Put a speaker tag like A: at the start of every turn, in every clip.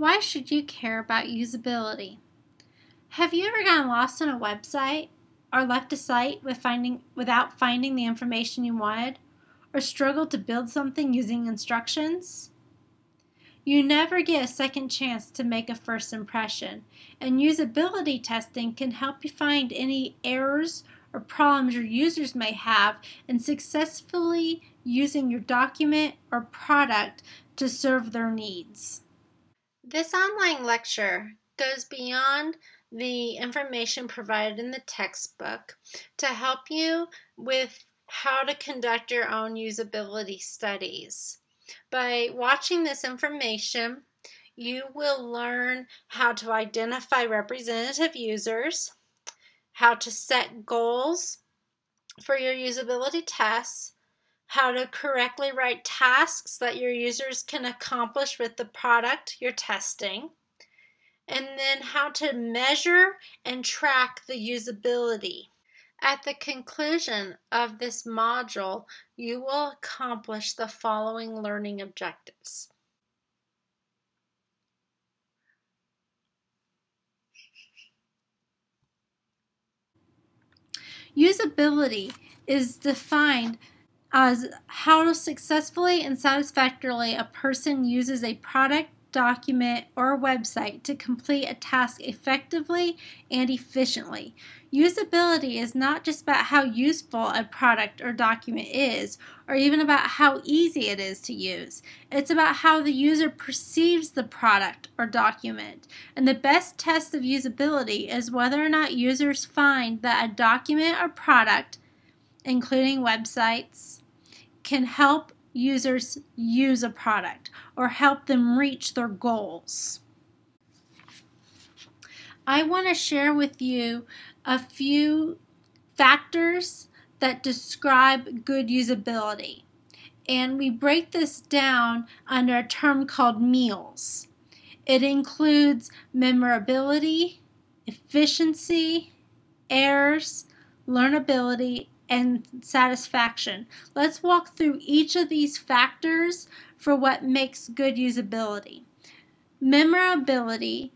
A: Why should you care about usability? Have you ever gotten lost on a website or left a site with finding, without finding the information you wanted or struggled to build something using instructions? You never get a second chance to make a first impression, and usability testing can help you find any errors or problems your users may have in successfully using your document or product to serve their needs. This online lecture goes beyond the information provided in the textbook to help you with how to conduct your own usability studies. By watching this information, you will learn how to identify representative users, how to set goals for your usability tests, how to correctly write tasks that your users can accomplish with the product you're testing, and then how to measure and track the usability. At the conclusion of this module, you will accomplish the following learning objectives. Usability is defined as how successfully and satisfactorily a person uses a product, document, or website to complete a task effectively and efficiently. Usability is not just about how useful a product or document is, or even about how easy it is to use. It's about how the user perceives the product or document. And the best test of usability is whether or not users find that a document or product, including websites, can help users use a product or help them reach their goals. I want to share with you a few factors that describe good usability. And we break this down under a term called meals. It includes memorability, efficiency, errors, learnability, and satisfaction. Let's walk through each of these factors for what makes good usability. Memorability.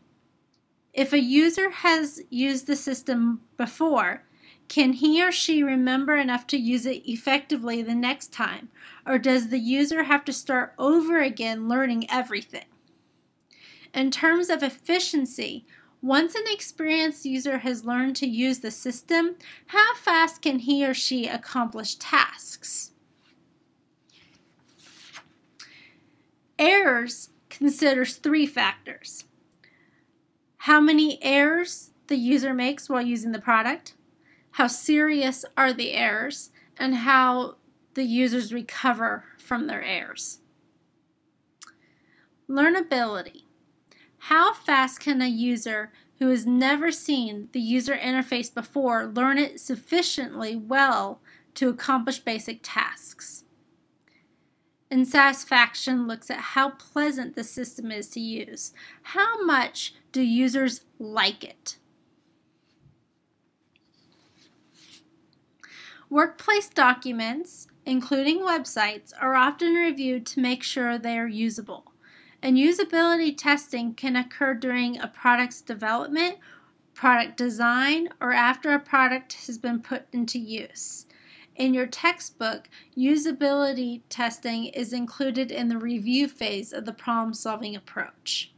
A: If a user has used the system before, can he or she remember enough to use it effectively the next time? Or does the user have to start over again learning everything? In terms of efficiency, once an experienced user has learned to use the system, how fast can he or she accomplish tasks? Errors considers three factors. How many errors the user makes while using the product, how serious are the errors, and how the users recover from their errors. Learnability. How fast can a user who has never seen the user interface before learn it sufficiently well to accomplish basic tasks? And satisfaction looks at how pleasant the system is to use. How much do users like it? Workplace documents, including websites, are often reviewed to make sure they are usable and usability testing can occur during a product's development, product design, or after a product has been put into use. In your textbook, usability testing is included in the review phase of the problem solving approach.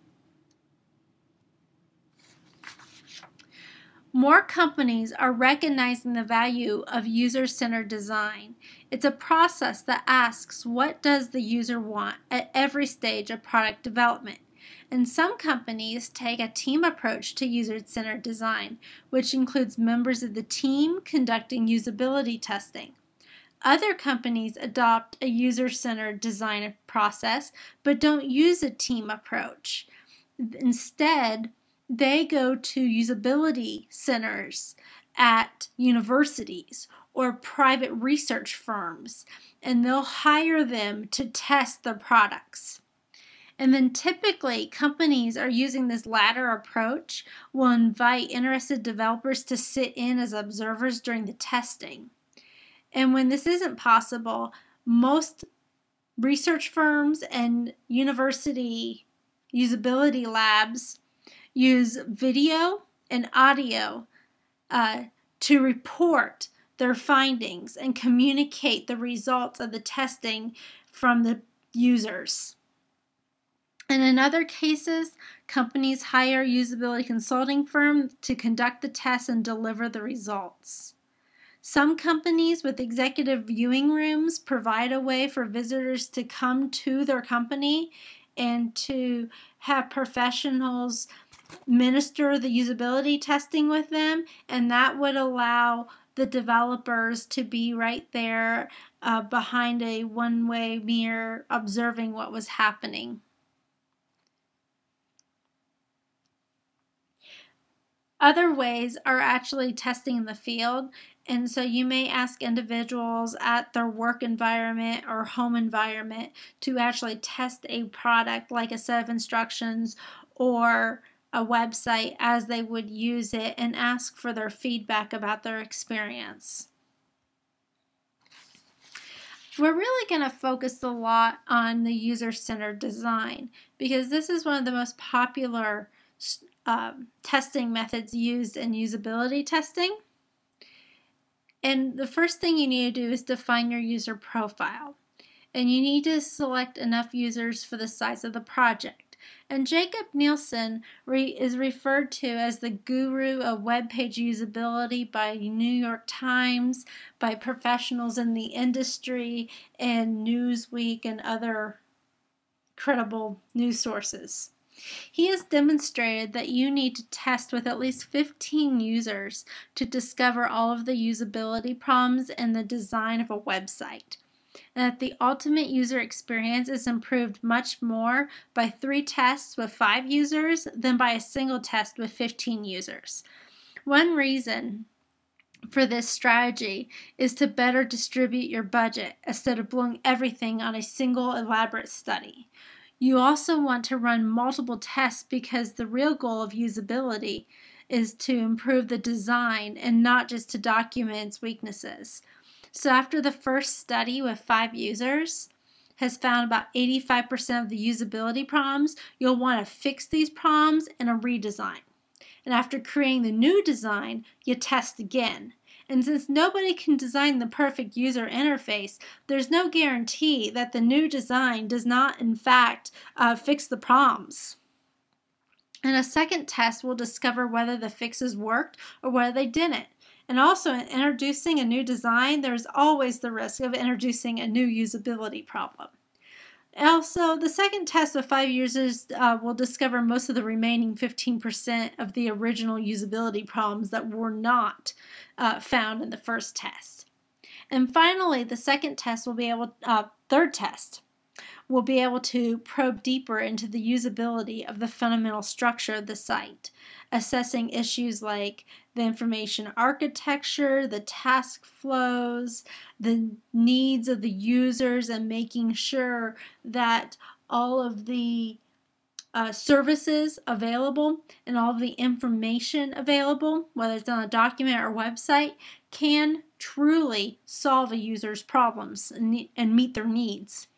A: More companies are recognizing the value of user-centered design. It's a process that asks what does the user want at every stage of product development. And some companies take a team approach to user-centered design, which includes members of the team conducting usability testing. Other companies adopt a user-centered design process but don't use a team approach. Instead, they go to usability centers at universities or private research firms and they'll hire them to test their products. And then typically companies are using this latter approach will invite interested developers to sit in as observers during the testing. And when this isn't possible, most research firms and university usability labs use video and audio uh, to report their findings and communicate the results of the testing from the users. And in other cases, companies hire usability consulting firms to conduct the tests and deliver the results. Some companies with executive viewing rooms provide a way for visitors to come to their company and to have professionals minister the usability testing with them, and that would allow the developers to be right there uh, behind a one way mirror observing what was happening. Other ways are actually testing in the field. And so you may ask individuals at their work environment or home environment to actually test a product like a set of instructions or a website as they would use it and ask for their feedback about their experience. We're really going to focus a lot on the user-centered design because this is one of the most popular um, testing methods used in usability testing. And the first thing you need to do is define your user profile. And you need to select enough users for the size of the project. And Jakob Nielsen re is referred to as the guru of web page usability by New York Times, by professionals in the industry, and Newsweek and other credible news sources. He has demonstrated that you need to test with at least 15 users to discover all of the usability problems in the design of a website and that the ultimate user experience is improved much more by three tests with five users than by a single test with 15 users. One reason for this strategy is to better distribute your budget instead of blowing everything on a single elaborate study. You also want to run multiple tests because the real goal of usability is to improve the design and not just to document its weaknesses. So after the first study with five users has found about 85% of the usability problems, you'll want to fix these problems in a redesign. And after creating the new design, you test again. And since nobody can design the perfect user interface, there's no guarantee that the new design does not, in fact, uh, fix the problems. And a second test will discover whether the fixes worked or whether they didn't. And also in introducing a new design, there's always the risk of introducing a new usability problem. Also, the second test of five users uh, will discover most of the remaining 15% of the original usability problems that were not uh, found in the first test. And finally, the second test will be able, uh, third test, will be able to probe deeper into the usability of the fundamental structure of the site, assessing issues like the information architecture, the task flows, the needs of the users, and making sure that all of the uh, services available and all of the information available, whether it's on a document or website, can truly solve a user's problems and, and meet their needs.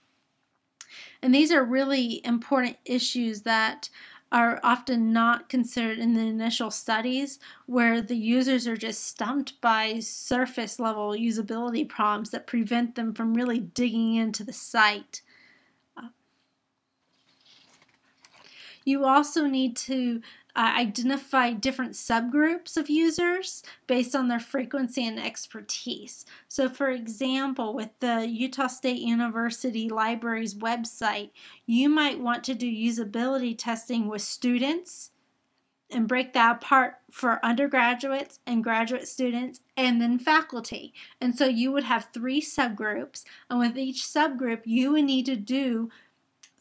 A: And these are really important issues that are often not considered in the initial studies where the users are just stumped by surface level usability problems that prevent them from really digging into the site. Uh, you also need to uh, identify different subgroups of users based on their frequency and expertise. So, for example, with the Utah State University Library's website, you might want to do usability testing with students and break that apart for undergraduates and graduate students and then faculty. And so you would have three subgroups, and with each subgroup, you would need to do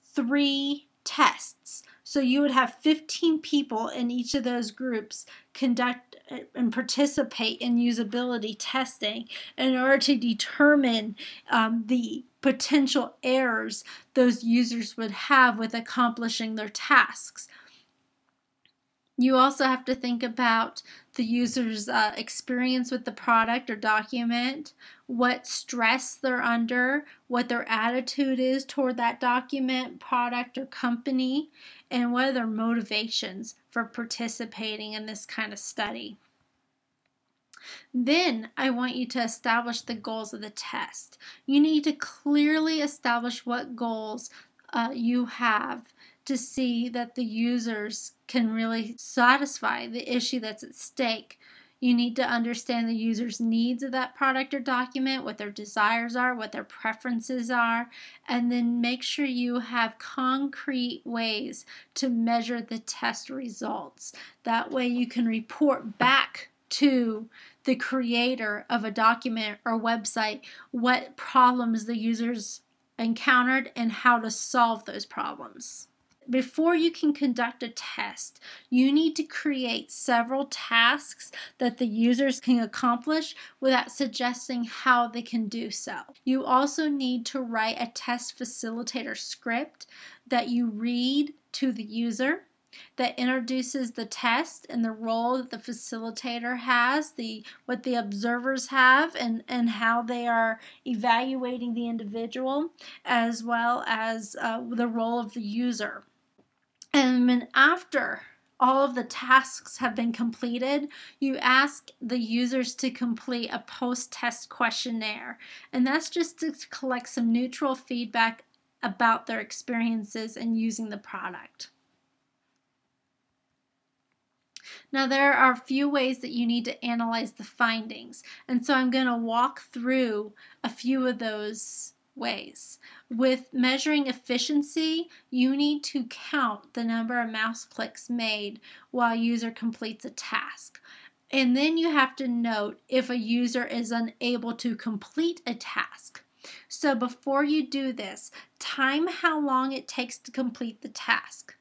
A: three tests. So you would have 15 people in each of those groups conduct uh, and participate in usability testing in order to determine um, the potential errors those users would have with accomplishing their tasks. You also have to think about the user's uh, experience with the product or document, what stress they're under, what their attitude is toward that document, product, or company, and what are their motivations for participating in this kind of study. Then I want you to establish the goals of the test. You need to clearly establish what goals uh, you have to see that the users can really satisfy the issue that's at stake. You need to understand the user's needs of that product or document, what their desires are, what their preferences are, and then make sure you have concrete ways to measure the test results. That way you can report back to the creator of a document or website what problems the users encountered and how to solve those problems before you can conduct a test, you need to create several tasks that the users can accomplish without suggesting how they can do so. You also need to write a test facilitator script that you read to the user that introduces the test and the role that the facilitator has, the what the observers have and, and how they are evaluating the individual, as well as uh, the role of the user. And then after all of the tasks have been completed, you ask the users to complete a post-test questionnaire. And that's just to collect some neutral feedback about their experiences and using the product. Now, there are a few ways that you need to analyze the findings, and so I'm going to walk through a few of those ways. With measuring efficiency, you need to count the number of mouse clicks made while user completes a task. And then you have to note if a user is unable to complete a task. So before you do this, time how long it takes to complete the task.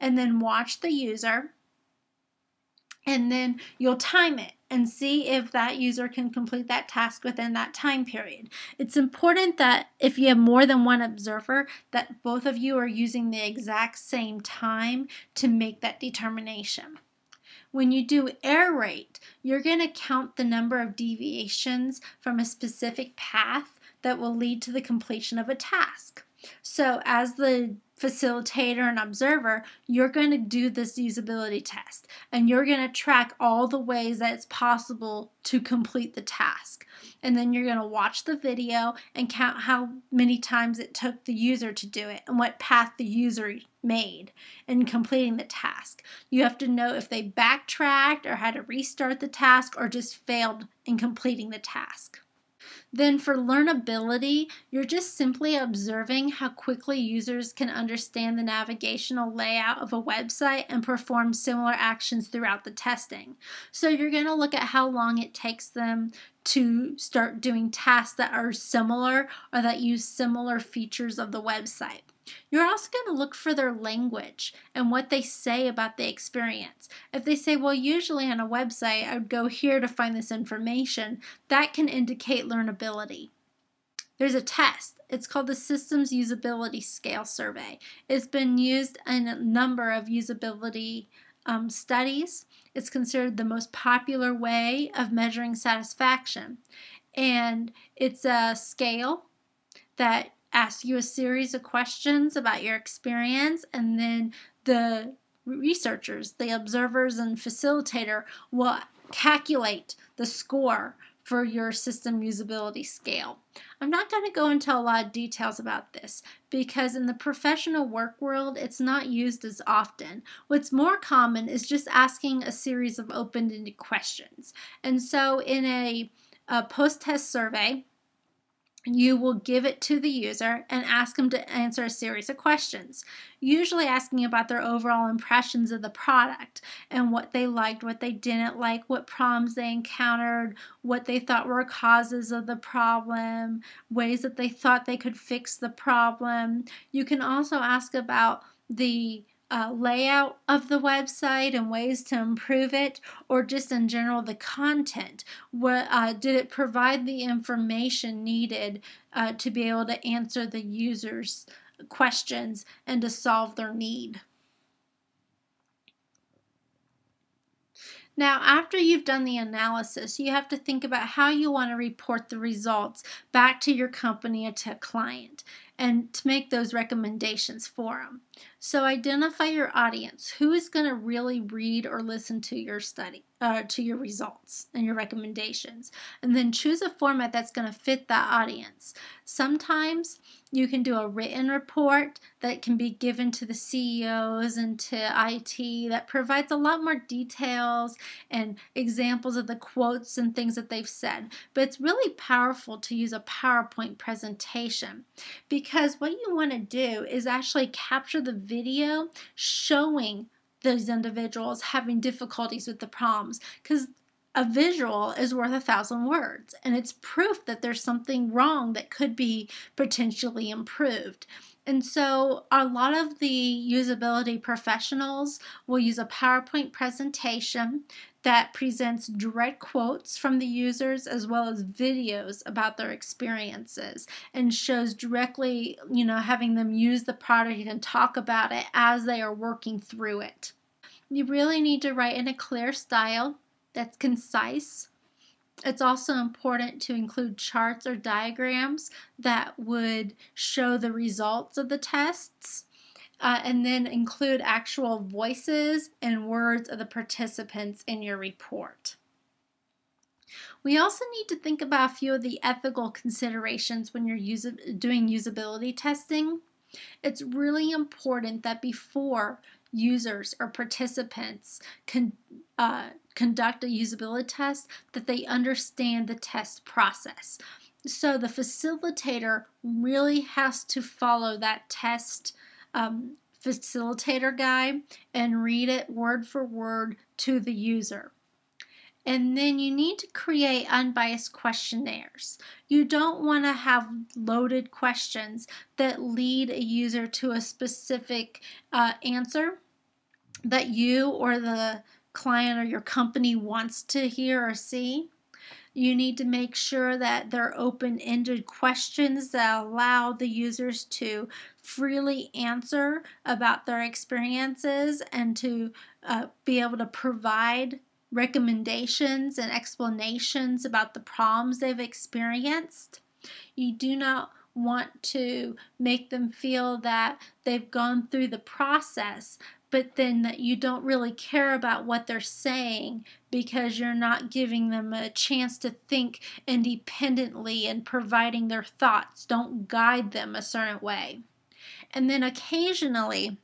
A: And then watch the user and then you'll time it and see if that user can complete that task within that time period. It's important that if you have more than one observer that both of you are using the exact same time to make that determination. When you do error rate, you're going to count the number of deviations from a specific path that will lead to the completion of a task. So as the facilitator and observer, you're going to do this usability test and you're going to track all the ways that it's possible to complete the task. And then you're going to watch the video and count how many times it took the user to do it and what path the user made in completing the task. You have to know if they backtracked or had to restart the task or just failed in completing the task. Then for learnability, you're just simply observing how quickly users can understand the navigational layout of a website and perform similar actions throughout the testing. So you're going to look at how long it takes them to start doing tasks that are similar or that use similar features of the website. You're also going to look for their language and what they say about the experience. If they say, well, usually on a website, I would go here to find this information, that can indicate learnability. There's a test. It's called the Systems Usability Scale Survey. It's been used in a number of usability um, studies. It's considered the most popular way of measuring satisfaction. And it's a scale that asks you a series of questions about your experience, and then the researchers, the observers, and facilitator will calculate the score for your system usability scale. I'm not going to go into a lot of details about this because in the professional work world it's not used as often. What's more common is just asking a series of open-ended questions. And so in a, a post-test survey, you will give it to the user and ask them to answer a series of questions, usually asking about their overall impressions of the product and what they liked, what they didn't like, what problems they encountered, what they thought were causes of the problem, ways that they thought they could fix the problem. You can also ask about the uh, layout of the website and ways to improve it, or just in general the content. What uh, did it provide the information needed uh, to be able to answer the user's questions and to solve their need? Now, after you've done the analysis, you have to think about how you want to report the results back to your company or to a client and to make those recommendations for them. So identify your audience. Who is going to really read or listen to your study, uh, to your results and your recommendations? And then choose a format that's going to fit that audience. Sometimes you can do a written report that can be given to the CEOs and to IT that provides a lot more details and examples of the quotes and things that they've said. But it's really powerful to use a PowerPoint presentation because what you want to do is actually capture the video showing those individuals having difficulties with the problems because a visual is worth a thousand words and it's proof that there's something wrong that could be potentially improved. And so, a lot of the usability professionals will use a PowerPoint presentation that presents direct quotes from the users as well as videos about their experiences and shows directly, you know, having them use the product and talk about it as they are working through it. You really need to write in a clear style that's concise. It's also important to include charts or diagrams that would show the results of the tests uh, and then include actual voices and words of the participants in your report. We also need to think about a few of the ethical considerations when you're doing usability testing. It's really important that before users or participants can uh, conduct a usability test that they understand the test process. So the facilitator really has to follow that test um, facilitator guide and read it word for word to the user. And then you need to create unbiased questionnaires. You don't want to have loaded questions that lead a user to a specific uh, answer that you or the client or your company wants to hear or see. You need to make sure that they're open ended questions that allow the users to freely answer about their experiences and to uh, be able to provide recommendations and explanations about the problems they've experienced. You do not want to make them feel that they've gone through the process, but then that you don't really care about what they're saying because you're not giving them a chance to think independently and providing their thoughts. Don't guide them a certain way. And then occasionally,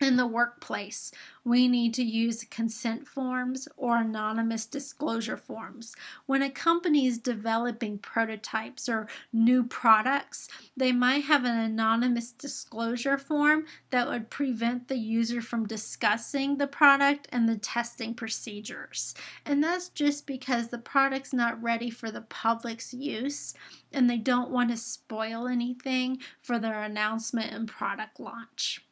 A: in the workplace, we need to use consent forms or anonymous disclosure forms. When a company is developing prototypes or new products, they might have an anonymous disclosure form that would prevent the user from discussing the product and the testing procedures. And that's just because the product's not ready for the public's use and they don't want to spoil anything for their announcement and product launch.